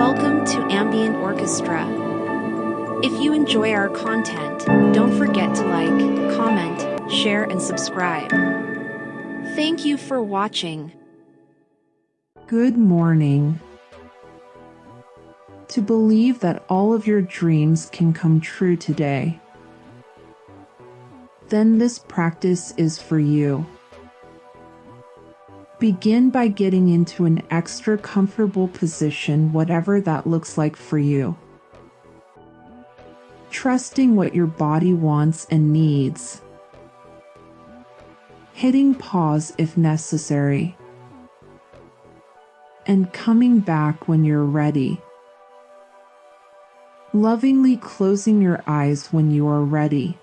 Welcome to Ambient Orchestra. If you enjoy our content, don't forget to like, comment, share, and subscribe. Thank you for watching. Good morning. To believe that all of your dreams can come true today, then this practice is for you. Begin by getting into an extra comfortable position, whatever that looks like for you. Trusting what your body wants and needs. Hitting pause if necessary. And coming back when you're ready. Lovingly closing your eyes when you are ready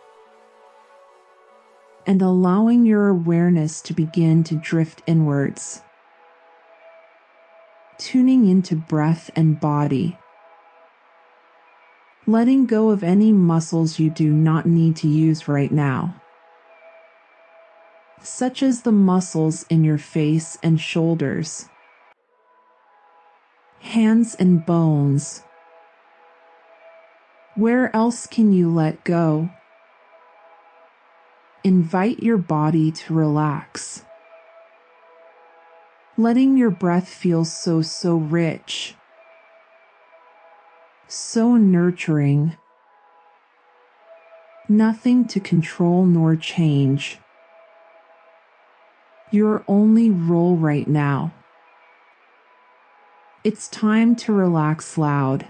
and allowing your awareness to begin to drift inwards. Tuning into breath and body. Letting go of any muscles you do not need to use right now, such as the muscles in your face and shoulders, hands and bones. Where else can you let go? Invite your body to relax. Letting your breath feel so, so rich, so nurturing. Nothing to control nor change. Your only role right now. It's time to relax loud.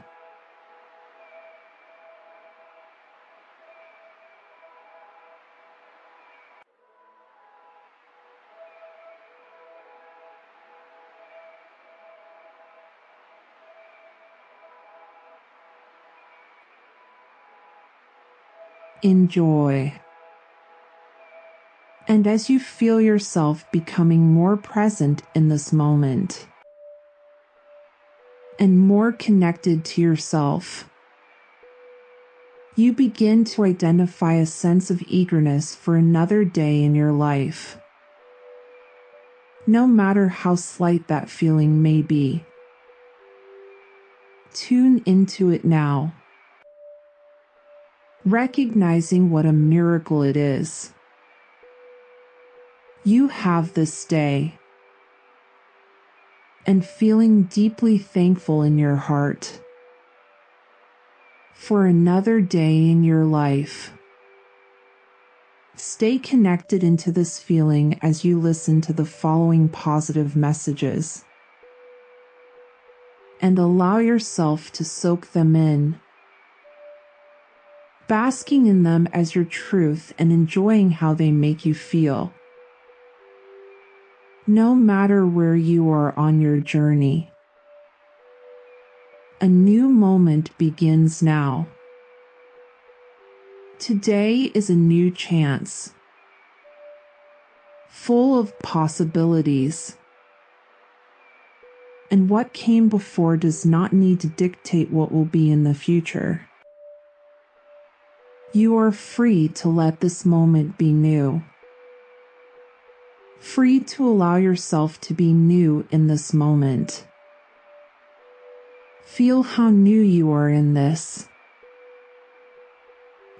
Enjoy. And as you feel yourself becoming more present in this moment and more connected to yourself, you begin to identify a sense of eagerness for another day in your life. No matter how slight that feeling may be, tune into it now recognizing what a miracle it is. You have this day and feeling deeply thankful in your heart for another day in your life. Stay connected into this feeling as you listen to the following positive messages and allow yourself to soak them in basking in them as your truth and enjoying how they make you feel. No matter where you are on your journey, a new moment begins now. Today is a new chance, full of possibilities. And what came before does not need to dictate what will be in the future. You are free to let this moment be new. Free to allow yourself to be new in this moment. Feel how new you are in this.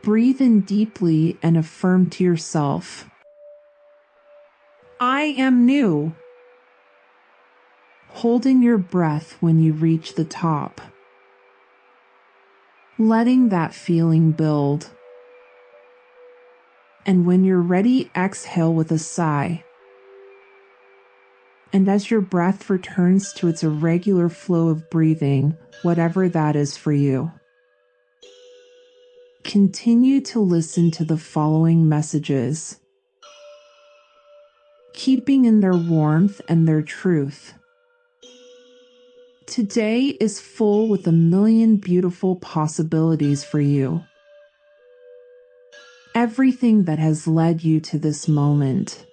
Breathe in deeply and affirm to yourself I am new. Holding your breath when you reach the top. Letting that feeling build and when you're ready, exhale with a sigh. And as your breath returns to its irregular flow of breathing, whatever that is for you, continue to listen to the following messages, keeping in their warmth and their truth. Today is full with a million beautiful possibilities for you everything that has led you to this moment,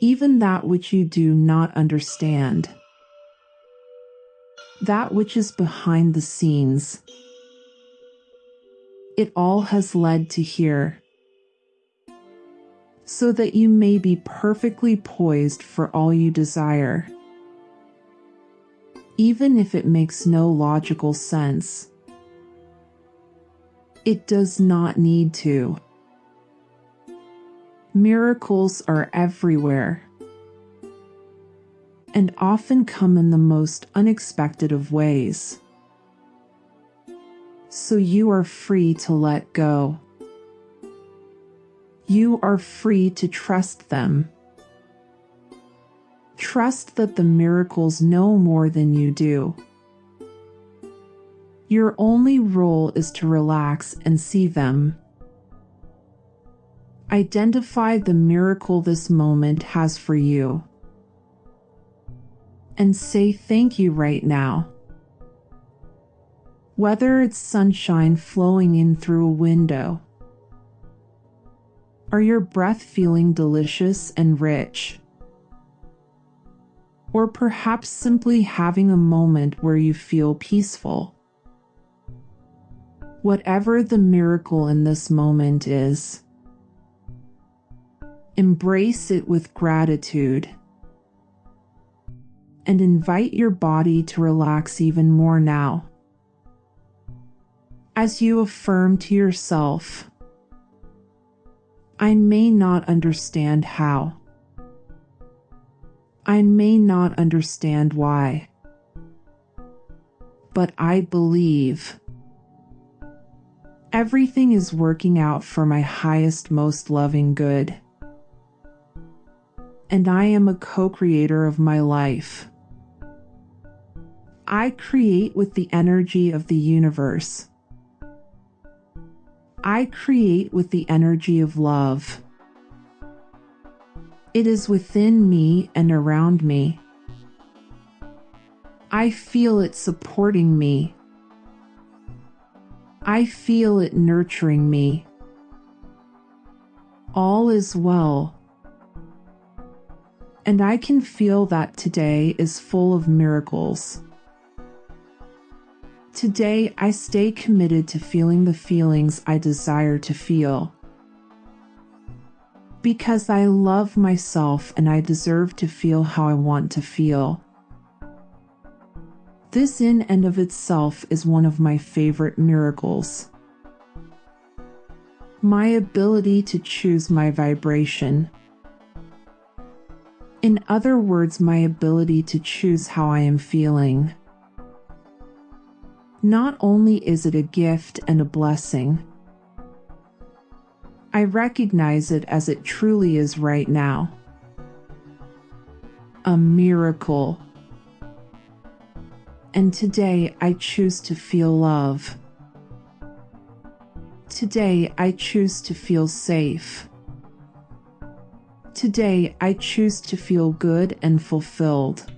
even that which you do not understand, that which is behind the scenes. It all has led to here, so that you may be perfectly poised for all you desire. even if it makes no logical sense. It does not need to. Miracles are everywhere and often come in the most unexpected of ways. So you are free to let go. You are free to trust them. Trust that the miracles know more than you do. Your only role is to relax and see them. Identify the miracle this moment has for you. And say thank you right now. Whether it's sunshine flowing in through a window, or your breath feeling delicious and rich, or perhaps simply having a moment where you feel peaceful. Whatever the miracle in this moment is, Embrace it with gratitude and invite your body to relax even more now. As you affirm to yourself, I may not understand how. I may not understand why. But I believe everything is working out for my highest, most loving good and I am a co creator of my life. I create with the energy of the universe. I create with the energy of love. It is within me and around me. I feel it supporting me. I feel it nurturing me. All is well and I can feel that today is full of miracles. Today, I stay committed to feeling the feelings I desire to feel. Because I love myself and I deserve to feel how I want to feel. This, in and of itself, is one of my favorite miracles. My ability to choose my vibration in other words, my ability to choose how I am feeling. Not only is it a gift and a blessing, I recognize it as it truly is right now. A miracle. And today I choose to feel love. Today I choose to feel safe. Today, I choose to feel good and fulfilled.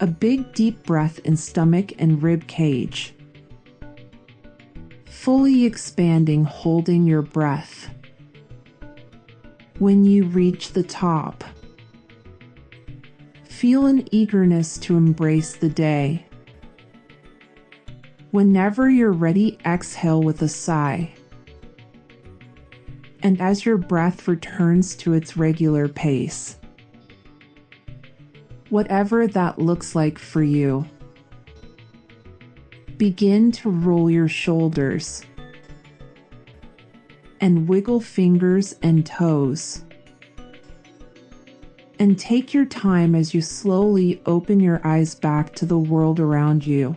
A big deep breath in stomach and rib cage. Fully expanding, holding your breath. When you reach the top, feel an eagerness to embrace the day. Whenever you're ready, exhale with a sigh and as your breath returns to its regular pace. Whatever that looks like for you, begin to roll your shoulders and wiggle fingers and toes. And take your time as you slowly open your eyes back to the world around you.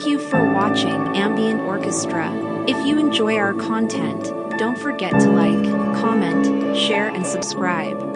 Thank you for watching Ambient Orchestra. If you enjoy our content, don't forget to like, comment, share and subscribe.